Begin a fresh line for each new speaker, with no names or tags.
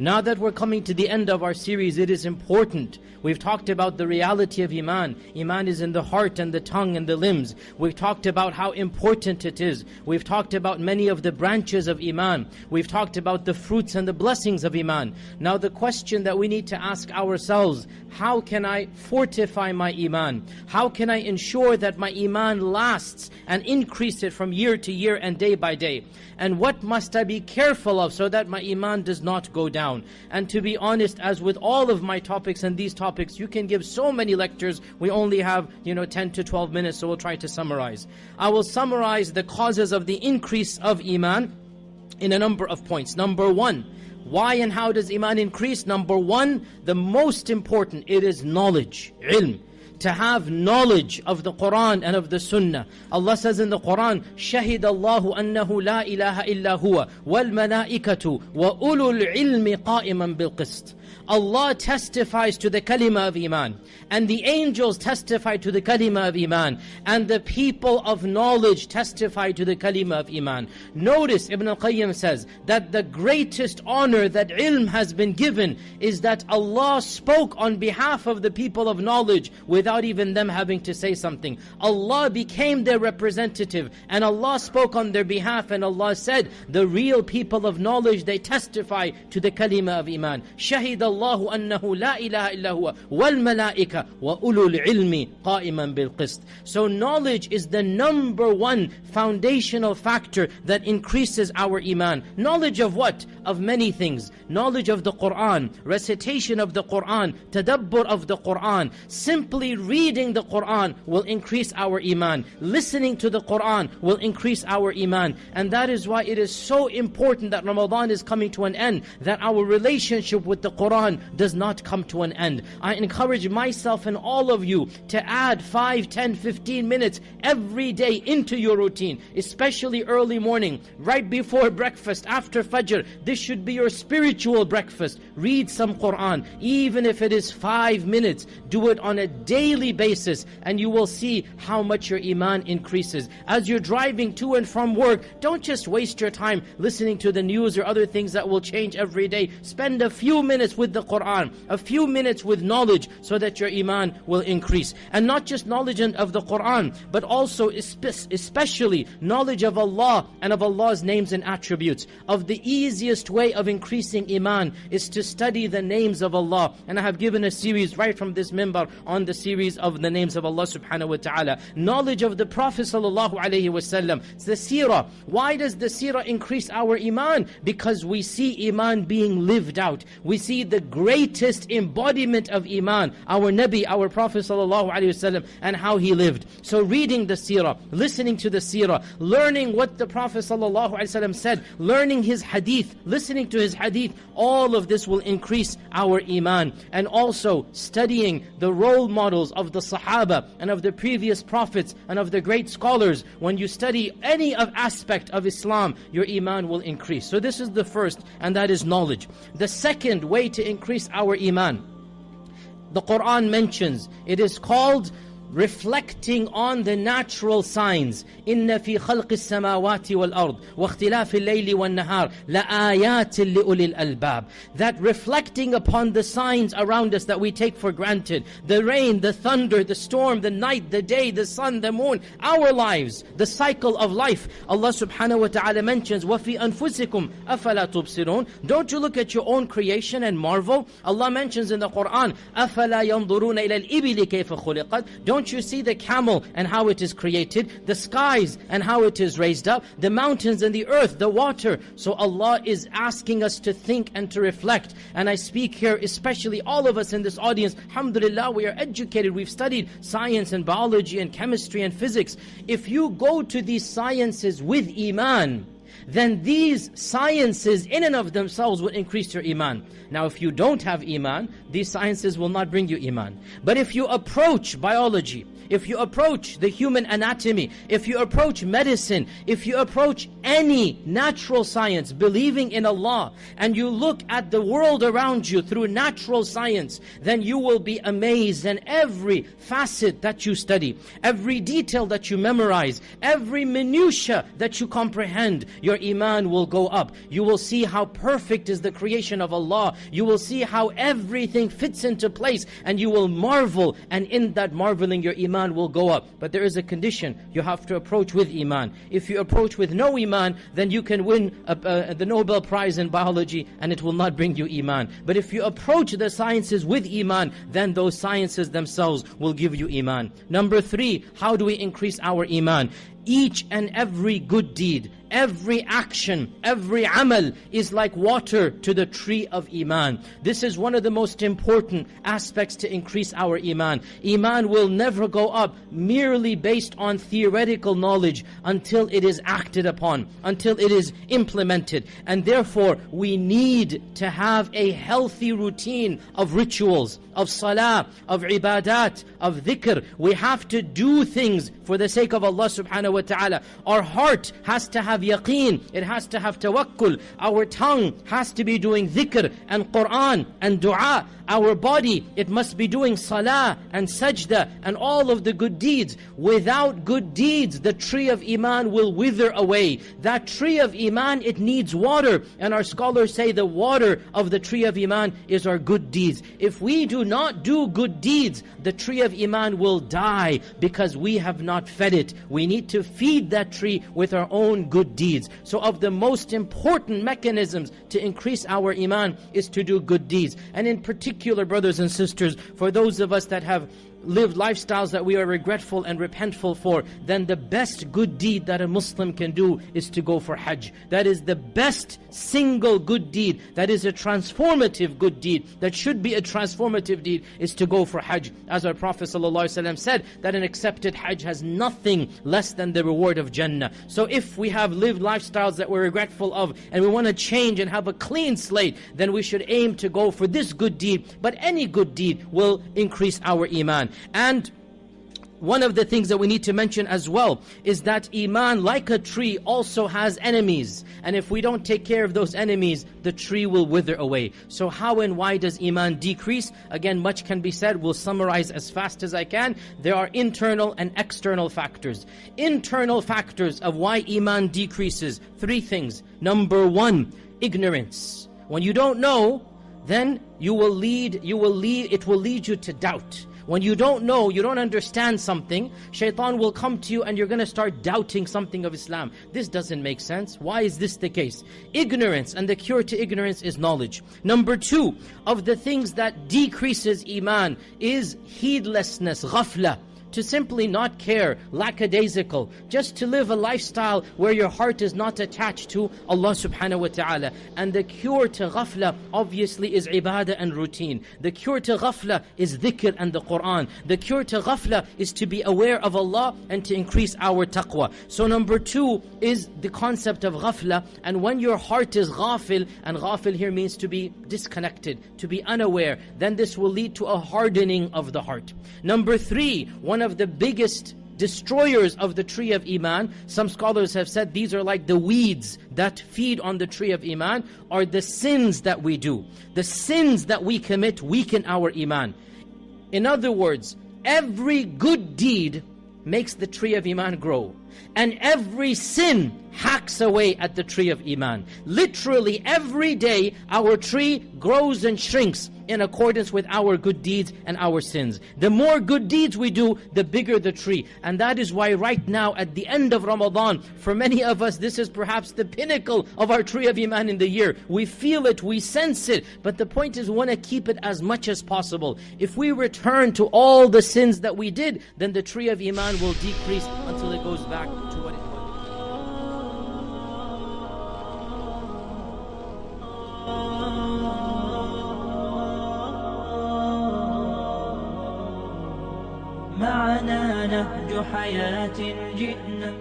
Now that we're coming to the end of our series, it is important. We've talked about the reality of Iman. Iman is in the heart and the tongue and the limbs. We've talked about how important it is. We've talked about many of the branches of Iman. We've talked about the fruits and the blessings of Iman. Now the question that we need to ask ourselves, how can I fortify my Iman? How can I ensure that my Iman lasts and increase it from year to year and day by day? And what must I be careful of so that my Iman does not go down? And to be honest, as with all of my topics and these topics, you can give so many lectures. We only have, you know, 10 to 12 minutes, so we'll try to summarize. I will summarize the causes of the increase of Iman in a number of points. Number one, why and how does Iman increase? Number one, the most important, it is knowledge, ilm to have knowledge of the Quran and of the Sunnah. Allah says in the Quran, شهد الله أنه لا إله إلا هو والملائكة وأولو العلم قائما بالقسط. Allah testifies to the kalima of Iman. And the angels testify to the kalima of Iman. And the people of knowledge testify to the kalima of Iman. Notice Ibn al-Qayyim says that the greatest honor that ilm has been given is that Allah spoke on behalf of the people of knowledge without even them having to say something. Allah became their representative and Allah spoke on their behalf and Allah said, the real people of knowledge, they testify to the kalima of Iman. Shahid Allah الله أنه لا إله إلا هو والملائكة وأولو العلم قائما بالقسط So knowledge is the number one foundational factor that increases our iman. Knowledge of what? Of many things. Knowledge of the Quran, recitation of the Quran, tadabbur of the Quran. Simply reading the Quran will increase our iman. Listening to the Quran will increase our iman. And that is why it is so important that Ramadan is coming to an end, that our relationship with the Quran does not come to an end. I encourage myself and all of you to add 5, 10, 15 minutes every day into your routine, especially early morning, right before breakfast, after Fajr. This should be your spiritual breakfast. Read some Quran, even if it is 5 minutes. Do it on a daily basis and you will see how much your iman increases. As you're driving to and from work, don't just waste your time listening to the news or other things that will change every day. Spend a few minutes with the Qur'an, a few minutes with knowledge so that your iman will increase. And not just knowledge of the Qur'an, but also especially knowledge of Allah and of Allah's names and attributes. Of the easiest way of increasing iman is to study the names of Allah. And I have given a series right from this minbar on the series of the names of Allah subhanahu wa ta'ala. Knowledge of the Prophet sallallahu alaihi wasallam. It's the seerah. Why does the seerah increase our iman? Because we see iman being lived out. We see the greatest embodiment of Iman, our Nabi, our Prophet ﷺ, and how he lived. So reading the seerah, listening to the seerah, learning what the Prophet ﷺ said, learning his hadith, listening to his hadith, all of this will increase our Iman. And also studying the role models of the Sahaba and of the previous prophets and of the great scholars. When you study any of aspect of Islam, your Iman will increase. So this is the first, and that is knowledge. The second way to increase our iman. The Quran mentions, it is called reflecting on the natural signs إن في خلق السماوات والأرض واختلاف الليل والنهار لآيات لأولي الألباب that reflecting upon the signs around us that we take for granted the rain, the thunder, the storm, the night, the day, the sun, the moon our lives, the cycle of life Allah subhanahu wa ta'ala mentions وَفِي أَنفُسِكُمْ أَفَلَا تُبْصِرُونَ Don't you look at your own creation and marvel Allah mentions in the Quran أَفَلَا يَنظُرُونَ إِلَى الْإِبِلِ كَيْفَ خُلِقَتْ Don't don't you see the camel and how it is created, the skies and how it is raised up, the mountains and the earth, the water? So Allah is asking us to think and to reflect. And I speak here, especially all of us in this audience, alhamdulillah, we are educated, we've studied science and biology and chemistry and physics. If you go to these sciences with Iman, then these sciences in and of themselves will increase your iman. Now if you don't have iman, these sciences will not bring you iman. But if you approach biology, if you approach the human anatomy, if you approach medicine, if you approach any natural science, believing in Allah, and you look at the world around you through natural science, then you will be amazed and every facet that you study, every detail that you memorize, every minutia that you comprehend, your iman will go up. You will see how perfect is the creation of Allah. You will see how everything fits into place and you will marvel and in that marveling your iman will go up. But there is a condition. You have to approach with iman. If you approach with no iman, then you can win a, the Nobel Prize in biology and it will not bring you iman. But if you approach the sciences with iman, then those sciences themselves will give you iman. Number three, how do we increase our iman? Each and every good deed Every action, every amal is like water to the tree of Iman. This is one of the most important aspects to increase our Iman. Iman will never go up merely based on theoretical knowledge until it is acted upon, until it is implemented. And therefore, we need to have a healthy routine of rituals, of salah, of ibadat, of dhikr. We have to do things for the sake of Allah subhanahu wa ta'ala. Our heart has to have yaqeen, it has to have tawakkul. Our tongue has to be doing dhikr and Qur'an and dua. Our body, it must be doing salah and sajda and all of the good deeds. Without good deeds, the tree of iman will wither away. That tree of iman, it needs water. And our scholars say the water of the tree of iman is our good deeds. If we do not do good deeds, the tree of iman will die because we have not fed it. We need to feed that tree with our own good deeds. So of the most important mechanisms to increase our iman is to do good deeds. And in particular, brothers and sisters, for those of us that have lived lifestyles that we are regretful and repentful for, then the best good deed that a Muslim can do is to go for Hajj. That is the best single good deed, that is a transformative good deed, that should be a transformative deed, is to go for Hajj. As our Prophet ﷺ said, that an accepted Hajj has nothing less than the reward of Jannah. So if we have lived lifestyles that we're regretful of, and we want to change and have a clean slate, then we should aim to go for this good deed. But any good deed will increase our iman. And one of the things that we need to mention as well is that Iman, like a tree, also has enemies. And if we don't take care of those enemies, the tree will wither away. So how and why does Iman decrease? Again, much can be said. We'll summarize as fast as I can. There are internal and external factors. Internal factors of why Iman decreases. Three things. Number one, ignorance. When you don't know, then you will lead, you will lead, it will lead you to doubt. When you don't know, you don't understand something, shaitan will come to you and you're going to start doubting something of Islam. This doesn't make sense. Why is this the case? Ignorance and the cure to ignorance is knowledge. Number two, of the things that decreases iman is heedlessness, ghafla to simply not care, lackadaisical, just to live a lifestyle where your heart is not attached to Allah subhanahu wa ta'ala. And the cure to ghafla obviously is ibadah and routine. The cure to ghafla is dhikr and the Qur'an. The cure to ghafla is to be aware of Allah and to increase our taqwa. So number two is the concept of ghafla. And when your heart is ghafil, and ghafil here means to be disconnected, to be unaware, then this will lead to a hardening of the heart. Number three, one one of the biggest destroyers of the tree of Iman. Some scholars have said these are like the weeds that feed on the tree of Iman, are the sins that we do. The sins that we commit weaken our Iman. In other words, every good deed makes the tree of Iman grow. And every sin hacks away at the tree of Iman. Literally every day our tree grows and shrinks in accordance with our good deeds and our sins. The more good deeds we do, the bigger the tree. And that is why right now at the end of Ramadan, for many of us this is perhaps the pinnacle of our tree of Iman in the year. We feel it, we sense it, but the point is we want to keep it as much as possible. If we return to all the sins that we did, then the tree of Iman will decrease until it goes back to what it was.
معنا نهج حياة جئنا